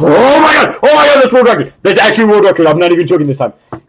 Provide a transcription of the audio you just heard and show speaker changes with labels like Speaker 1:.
Speaker 1: Oh my god! Oh my god, that's World Record! That's actually World Record. I'm not even joking this time. I'm